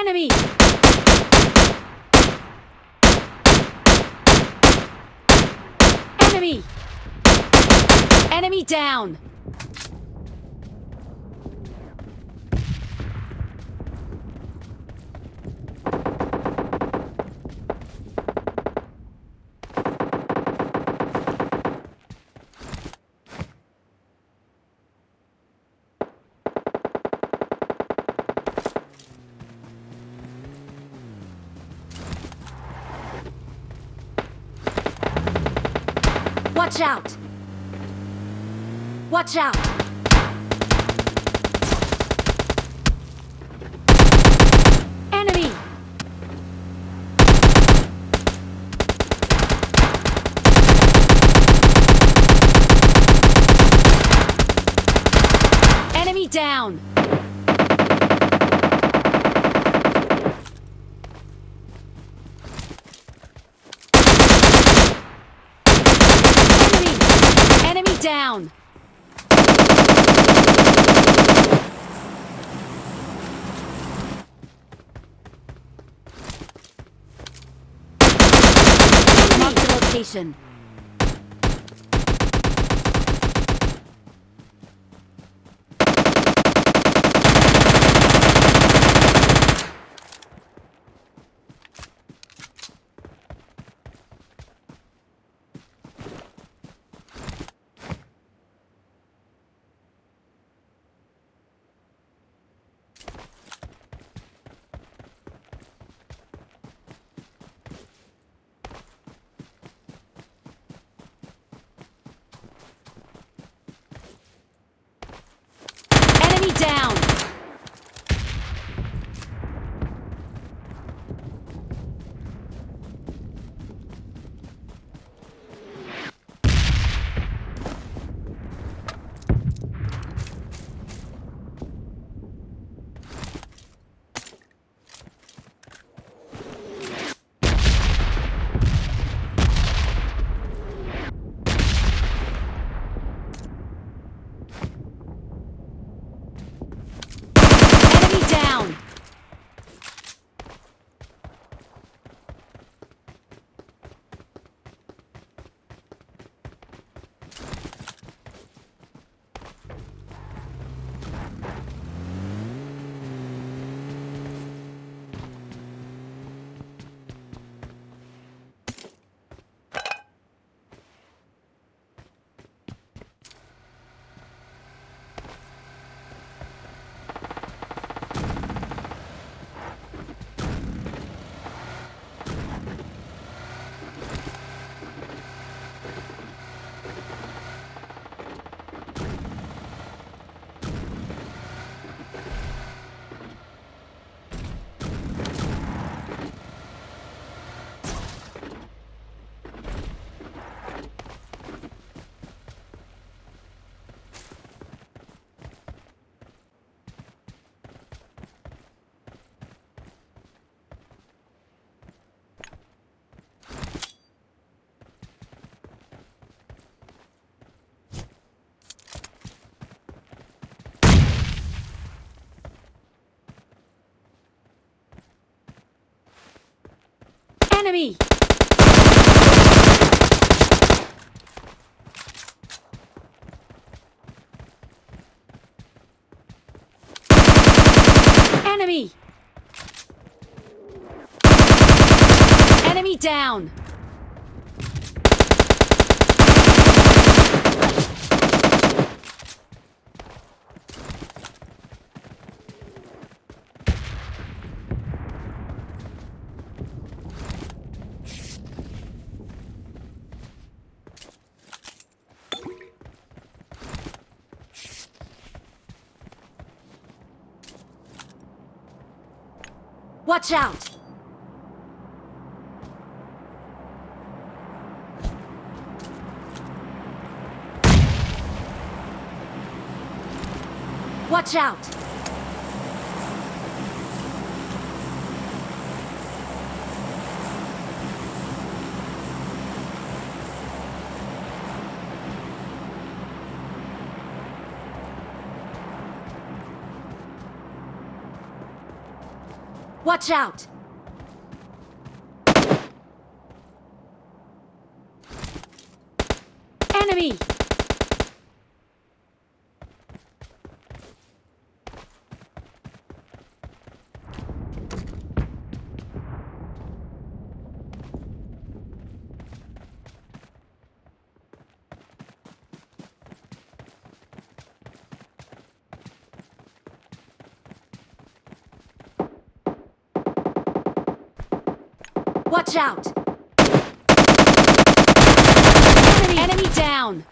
Enemy! Enemy! Enemy down! Watch out! Watch out! Enemy! Enemy down! Enemy! Enemy down! Mark the location. Enemy! Enemy! Enemy down! Watch out! Watch out! Watch out! Enemy! Watch out! Enemy, Enemy down!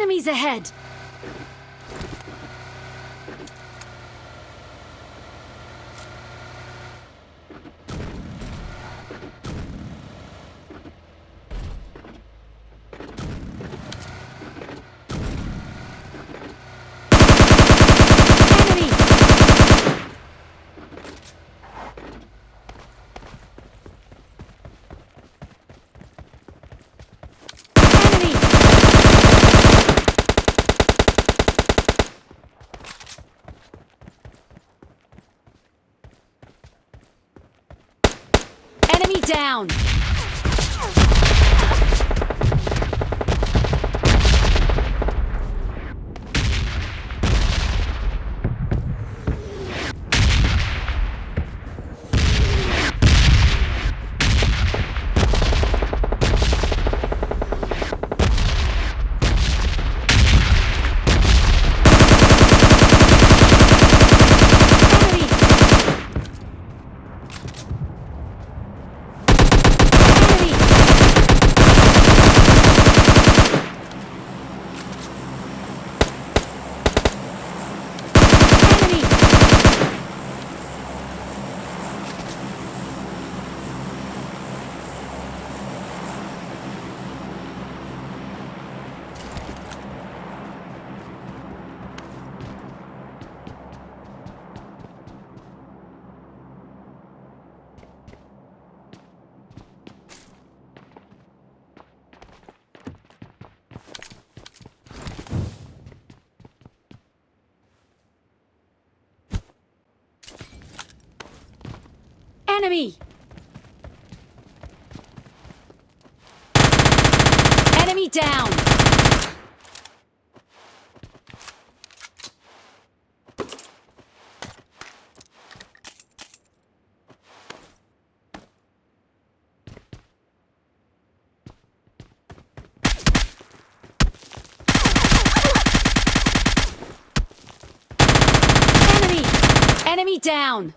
Enemies ahead! Enemy! Enemy! Enemy down! Enemy! Enemy! Enemy! Enemy! Enemy down! Enemy! Down!